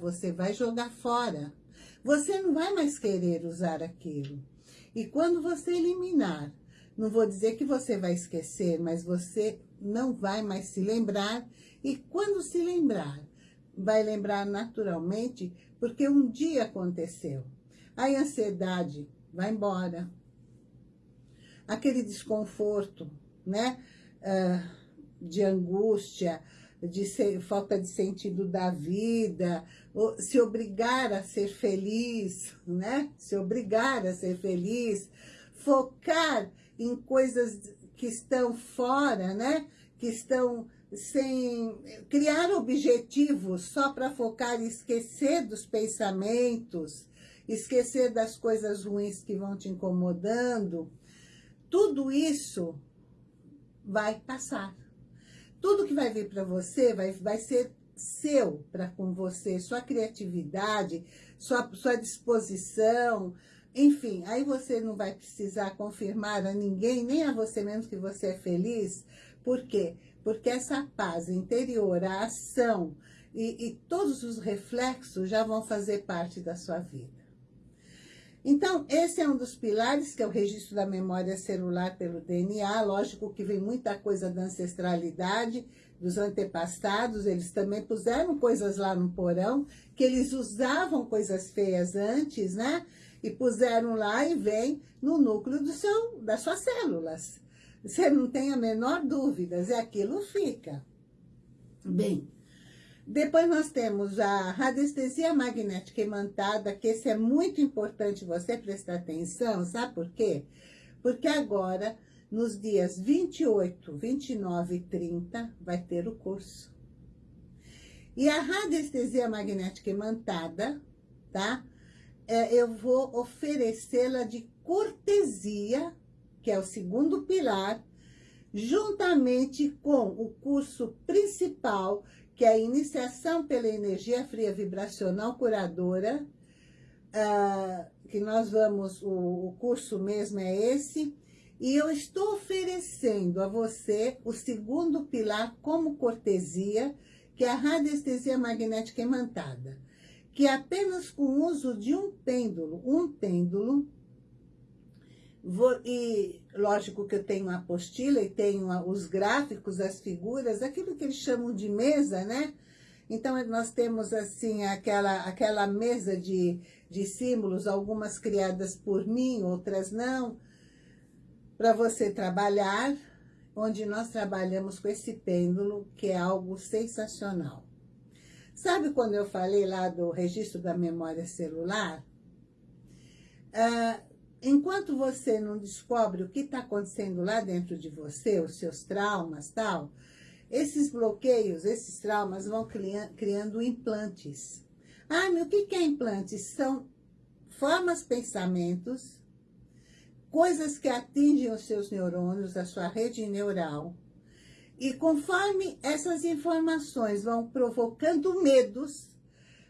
você vai jogar fora. Você não vai mais querer usar aquilo. E quando você eliminar, não vou dizer que você vai esquecer, mas você não vai mais se lembrar. E quando se lembrar, vai lembrar naturalmente, porque um dia aconteceu. A ansiedade vai embora. Aquele desconforto, né? Uh, de angústia, de ser, falta de sentido da vida, se obrigar a ser feliz, né? Se obrigar a ser feliz, focar em coisas que estão fora, né? Que estão sem criar objetivos só para focar e esquecer dos pensamentos, esquecer das coisas ruins que vão te incomodando, tudo isso vai passar. Tudo que vai vir para você vai, vai ser seu para com você, sua criatividade, sua, sua disposição, enfim, aí você não vai precisar confirmar a ninguém, nem a você mesmo que você é feliz. Por quê? Porque essa paz interior, a ação e, e todos os reflexos já vão fazer parte da sua vida. Então, esse é um dos pilares, que é o registro da memória celular pelo DNA. Lógico que vem muita coisa da ancestralidade, dos antepassados. Eles também puseram coisas lá no porão, que eles usavam coisas feias antes, né? E puseram lá e vem no núcleo do seu, das suas células. Você não tem a menor dúvida, e aquilo fica. Bem, depois nós temos a radiestesia magnética imantada, que esse é muito importante você prestar atenção, sabe por quê? Porque agora, nos dias 28, 29 e 30, vai ter o curso. E a radiestesia magnética imantada, tá? É, eu vou oferecê-la de cortesia, que é o segundo pilar, juntamente com o curso principal, que é a iniciação pela energia fria vibracional curadora, uh, que nós vamos, o, o curso mesmo é esse, e eu estou oferecendo a você o segundo pilar como cortesia, que é a radiestesia magnética imantada, que é apenas com o uso de um pêndulo, um pêndulo, Vou, e lógico que eu tenho a apostila e tenho os gráficos, as figuras, aquilo que eles chamam de mesa, né? Então, nós temos, assim, aquela, aquela mesa de, de símbolos, algumas criadas por mim, outras não, para você trabalhar, onde nós trabalhamos com esse pêndulo, que é algo sensacional. Sabe quando eu falei lá do registro da memória celular? Ah, enquanto você não descobre o que está acontecendo lá dentro de você, os seus traumas tal, esses bloqueios, esses traumas vão criando implantes. Ah, meu, o que é implantes? São formas, pensamentos, coisas que atingem os seus neurônios, a sua rede neural. E conforme essas informações vão provocando medos,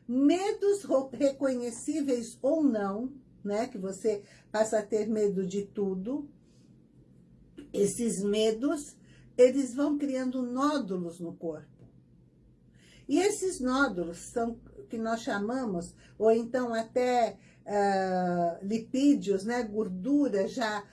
medos reconhecíveis ou não, né? Que você passa a ter medo de tudo. Esses medos, eles vão criando nódulos no corpo. E esses nódulos são que nós chamamos, ou então até uh, lipídios, né? Gorduras já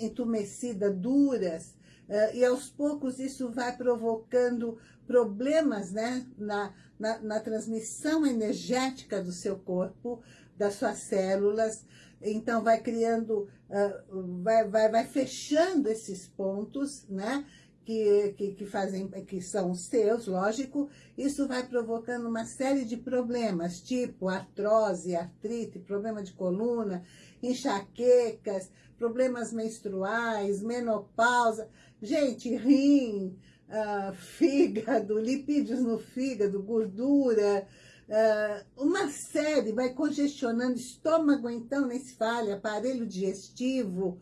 entumecida, duras, uh, e aos poucos isso vai provocando problemas né? na, na, na transmissão energética do seu corpo, das suas células, então vai criando, uh, vai, vai, vai fechando esses pontos, né? Que, que, que, fazem, que são seus, lógico, isso vai provocando uma série de problemas, tipo artrose, artrite, problema de coluna, enxaquecas, problemas menstruais, menopausa, gente, rim, uh, fígado, lipídios no fígado, gordura, Uh, uma série vai congestionando estômago, então, nem se fale, aparelho digestivo,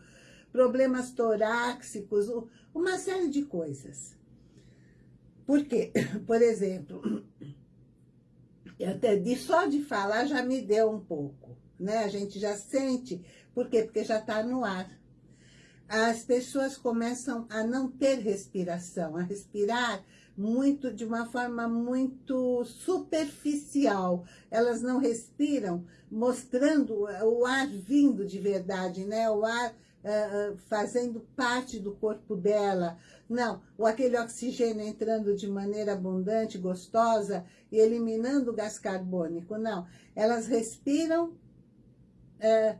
problemas torácicos, uma série de coisas. Por quê? Por exemplo, até de, só de falar já me deu um pouco, né? A gente já sente, por quê? Porque já está no ar. As pessoas começam a não ter respiração, a respirar muito de uma forma muito superficial. Elas não respiram mostrando o ar vindo de verdade, né? O ar uh, fazendo parte do corpo dela. Não, ou aquele oxigênio entrando de maneira abundante, gostosa e eliminando o gás carbônico. Não, elas respiram, uh,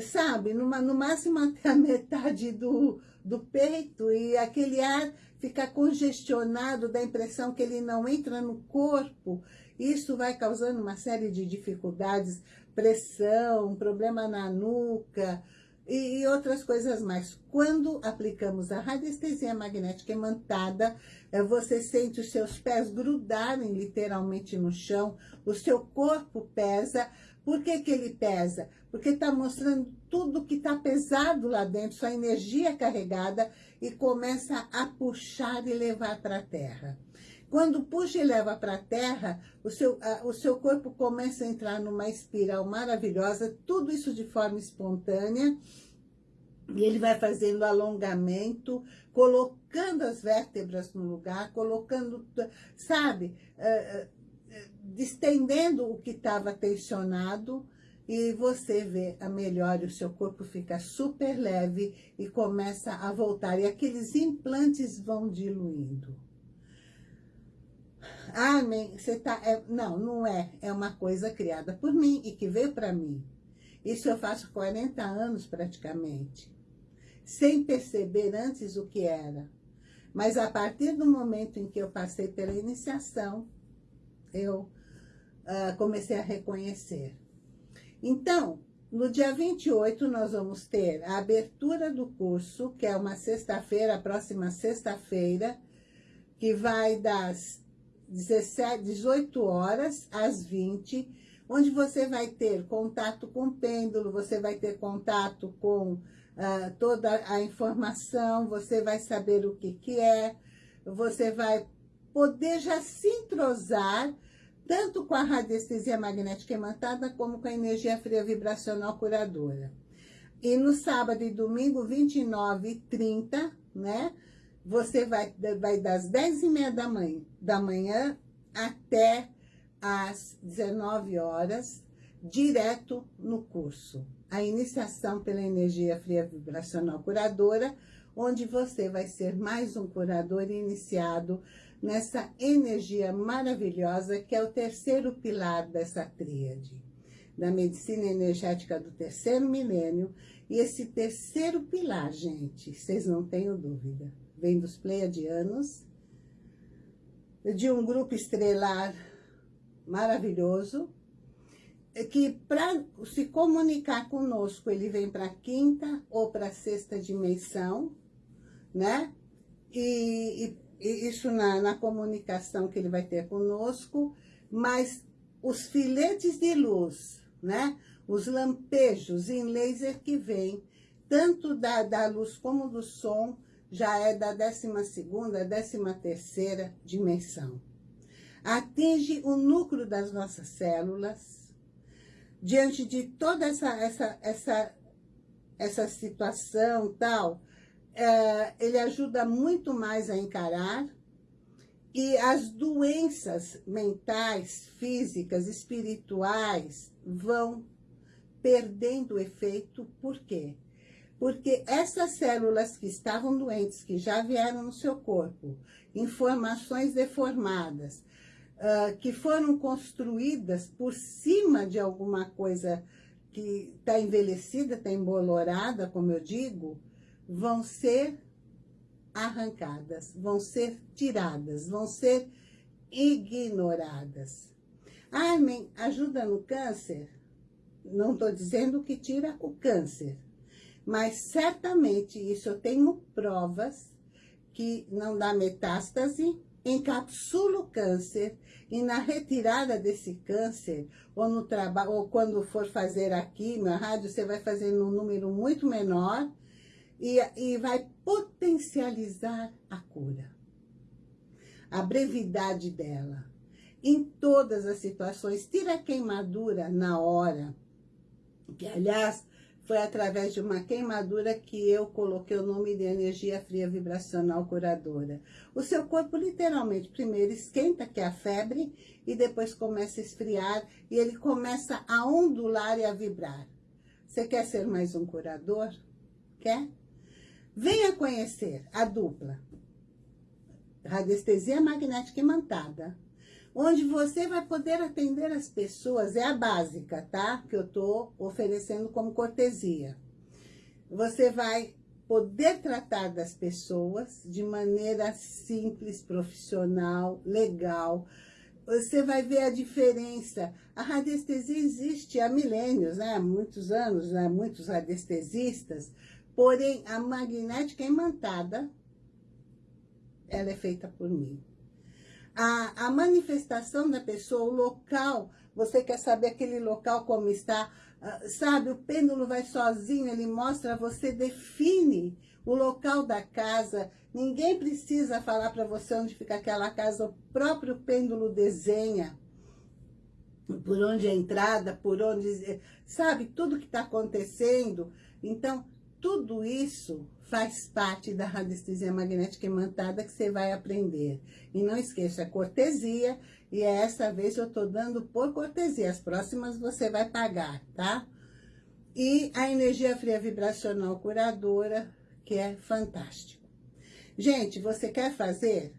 sabe, numa, no máximo até a metade do, do peito e aquele ar fica congestionado, dá a impressão que ele não entra no corpo. Isso vai causando uma série de dificuldades, pressão, problema na nuca, e, e outras coisas mais. Quando aplicamos a radiestesia magnética imantada, é, você sente os seus pés grudarem literalmente no chão, o seu corpo pesa. Por que, que ele pesa? Porque está mostrando tudo que está pesado lá dentro, sua energia carregada, e começa a puxar e levar para a terra. Quando puxa e leva para a terra, o seu, o seu corpo começa a entrar numa espiral maravilhosa, tudo isso de forma espontânea, e ele vai fazendo alongamento, colocando as vértebras no lugar, colocando, sabe, uh, distendendo o que estava tensionado, e você vê a melhor, o seu corpo fica super leve e começa a voltar, e aqueles implantes vão diluindo. Amém. Você tá, é, não, não é. É uma coisa criada por mim e que veio para mim. Isso eu faço 40 anos praticamente. Sem perceber antes o que era. Mas a partir do momento em que eu passei pela iniciação, eu uh, comecei a reconhecer. Então, no dia 28, nós vamos ter a abertura do curso, que é uma sexta-feira, a próxima sexta-feira, que vai das 17, 18 horas às 20, onde você vai ter contato com o pêndulo, você vai ter contato com uh, toda a informação, você vai saber o que, que é, você vai poder já se entrosar tanto com a radiestesia magnética imantada como com a energia fria vibracional curadora. E no sábado e domingo, 29 e 30, né? Você vai, vai das 10 e meia da manhã, da manhã até às 19 horas, direto no curso. A iniciação pela energia fria vibracional curadora, onde você vai ser mais um curador iniciado nessa energia maravilhosa que é o terceiro pilar dessa tríade, da medicina energética do terceiro milênio. E esse terceiro pilar, gente, vocês não tenham dúvida, vem dos pleiadianos, de um grupo estrelar maravilhoso, que para se comunicar conosco, ele vem para a quinta ou para a sexta dimensão, né? E, e, isso na, na comunicação que ele vai ter conosco, mas os filetes de luz, né? Os lampejos em laser que vem, tanto da, da luz como do som, já é da 12ª, 13ª dimensão. Atinge o núcleo das nossas células, diante de toda essa, essa, essa, essa situação tal, é, ele ajuda muito mais a encarar e as doenças mentais, físicas, espirituais vão perdendo efeito. Por quê? Porque essas células que estavam doentes, que já vieram no seu corpo, informações deformadas, uh, que foram construídas por cima de alguma coisa que está envelhecida, está embolorada, como eu digo, vão ser arrancadas, vão ser tiradas, vão ser ignoradas. Armin ajuda no câncer? Não estou dizendo que tira o câncer, mas certamente isso eu tenho provas que não dá metástase, encapsula o câncer e na retirada desse câncer, ou, no trabalho, ou quando for fazer a quimio, a rádio, você vai fazer num número muito menor e, e vai potencializar a cura. A brevidade dela. Em todas as situações, tira a queimadura na hora, que aliás foi através de uma queimadura que eu coloquei o nome de energia fria vibracional curadora. O seu corpo literalmente primeiro esquenta, que é a febre, e depois começa a esfriar e ele começa a ondular e a vibrar. Você quer ser mais um curador? Quer? Venha conhecer a dupla. Radiestesia magnética imantada onde você vai poder atender as pessoas, é a básica, tá? Que eu tô oferecendo como cortesia. Você vai poder tratar das pessoas de maneira simples, profissional, legal. Você vai ver a diferença. A radiestesia existe há milênios, né? há muitos anos, há muitos radiestesistas, porém a magnética imantada, ela é feita por mim a, a manifestação da pessoa, o local, você quer saber aquele local como está, uh, sabe, o pêndulo vai sozinho, ele mostra, você define o local da casa, ninguém precisa falar para você onde fica aquela casa, o próprio pêndulo desenha por onde é a entrada, por onde, sabe, tudo que está acontecendo. Então, tudo isso faz parte da radiestesia magnética imantada que você vai aprender. E não esqueça, é cortesia, e é essa vez eu tô dando por cortesia, as próximas você vai pagar, tá? E a energia fria vibracional curadora, que é fantástico. Gente, você quer fazer?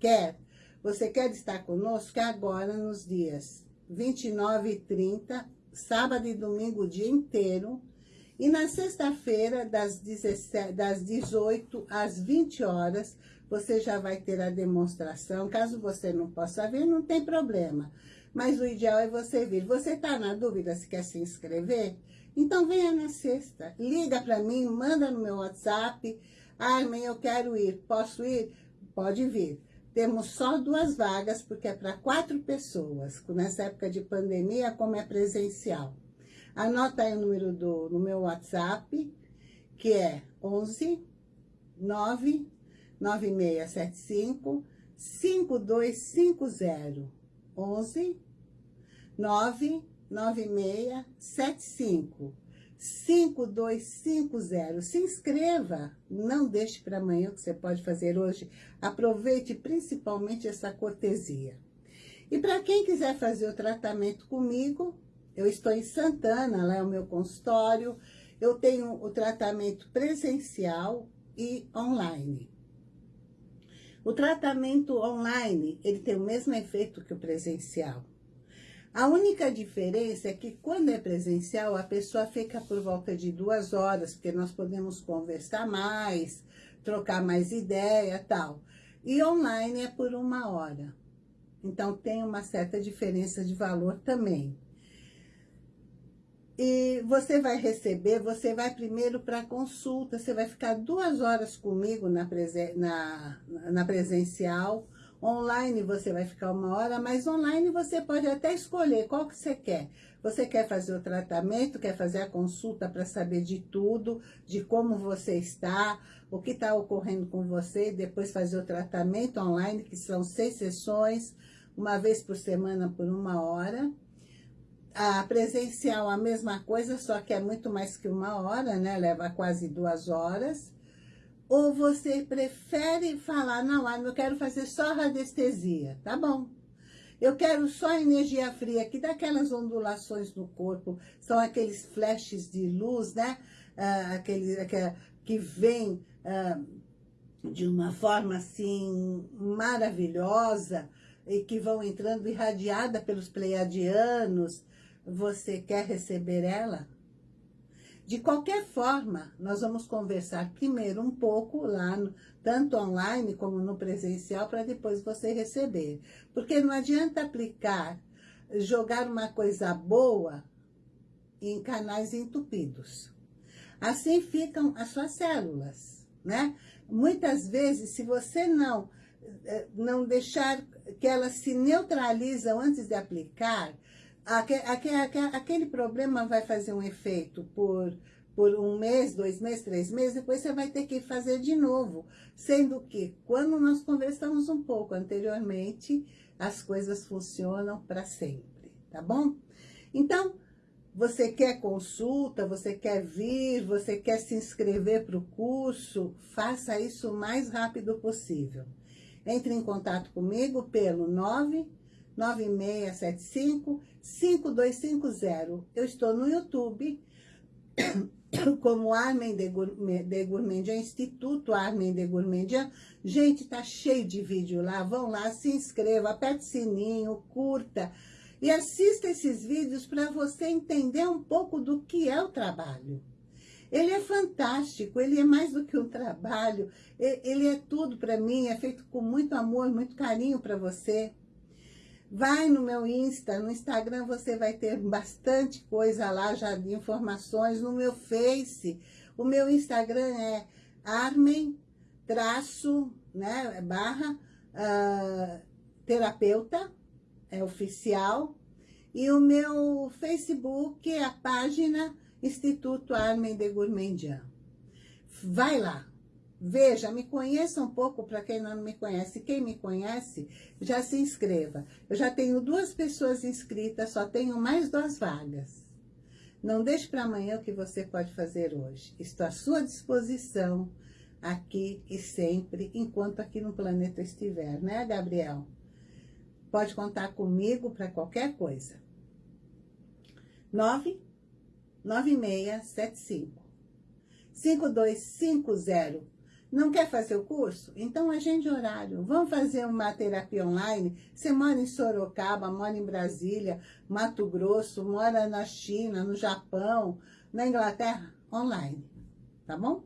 Quer? Você quer estar conosco? agora nos dias 29 e 30, sábado e domingo o dia inteiro, e na sexta-feira, das, das 18 às 20 horas, você já vai ter a demonstração. Caso você não possa vir, não tem problema. Mas o ideal é você vir. Você está na dúvida se quer se inscrever? Então venha na sexta. Liga para mim, manda no meu WhatsApp. Armin, eu quero ir. Posso ir? Pode vir. Temos só duas vagas, porque é para quatro pessoas. Nessa época de pandemia, como é presencial. Anota aí o número do, no meu WhatsApp, que é 11 9 9675 5250. 11 9 9675 5250. Se inscreva, não deixe para amanhã o que você pode fazer hoje. Aproveite principalmente essa cortesia. E para quem quiser fazer o tratamento comigo, eu estou em Santana, lá é o meu consultório. Eu tenho o tratamento presencial e online. O tratamento online, ele tem o mesmo efeito que o presencial. A única diferença é que quando é presencial, a pessoa fica por volta de duas horas, porque nós podemos conversar mais, trocar mais ideia tal. E online é por uma hora. Então, tem uma certa diferença de valor também. E você vai receber, você vai primeiro para consulta, você vai ficar duas horas comigo na, presen na, na presencial, online você vai ficar uma hora, mas online você pode até escolher qual que você quer. Você quer fazer o tratamento, quer fazer a consulta para saber de tudo, de como você está, o que está ocorrendo com você, depois fazer o tratamento online, que são seis sessões, uma vez por semana por uma hora a presencial a mesma coisa, só que é muito mais que uma hora, né? Leva quase duas horas. Ou você prefere falar, não, eu quero fazer só radiestesia, tá bom. Eu quero só energia fria, que daquelas ondulações no corpo, são aqueles flashes de luz, né? Ah, aquele, aquele, que vem ah, de uma forma assim maravilhosa e que vão entrando irradiada pelos pleiadianos, você quer receber ela? De qualquer forma, nós vamos conversar primeiro um pouco lá, no, tanto online como no presencial, para depois você receber. Porque não adianta aplicar, jogar uma coisa boa em canais entupidos. Assim ficam as suas células, né? Muitas vezes, se você não, eh, não deixar que elas se neutralizam antes de aplicar, aquele problema vai fazer um efeito por, por um mês, dois meses, três meses, depois você vai ter que fazer de novo. Sendo que, quando nós conversamos um pouco anteriormente, as coisas funcionam para sempre, tá bom? Então, Você quer consulta, você quer vir, você quer se inscrever para o curso, faça isso o mais rápido possível. Entre em contato comigo pelo 99675 5250. Eu estou no YouTube como Armen de Gourmandian, Instituto Armen de Gourmandian. Gente, tá cheio de vídeo lá, vão lá, se inscreva, aperte sininho, curta, e assista esses vídeos para você entender um pouco do que é o trabalho. Ele é fantástico, ele é mais do que um trabalho, ele é tudo para mim, é feito com muito amor, muito carinho para você. Vai no meu Insta, no Instagram você vai ter bastante coisa lá já de informações, no meu Face, o meu Instagram é armen, traço, né, barra, uh, terapeuta, é oficial, e o meu Facebook é a página Instituto Armen de Gourmandian. Vai lá, veja, me conheça um pouco para quem não me conhece. Quem me conhece, já se inscreva. Eu já tenho duas pessoas inscritas, só tenho mais duas vagas. Não deixe para amanhã o que você pode fazer hoje. Estou à sua disposição aqui e sempre, enquanto aqui no planeta estiver, né, Gabriel? Pode contar comigo para qualquer coisa. 99675 5250. Não quer fazer o curso? Então agende horário. Vamos fazer uma terapia online? Você mora em Sorocaba, mora em Brasília, Mato Grosso, mora na China, no Japão, na Inglaterra? Online. Tá bom?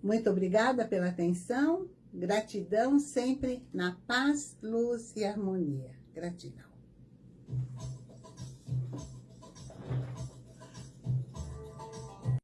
Muito obrigada pela atenção. Gratidão sempre na paz, luz e harmonia. Gratidão.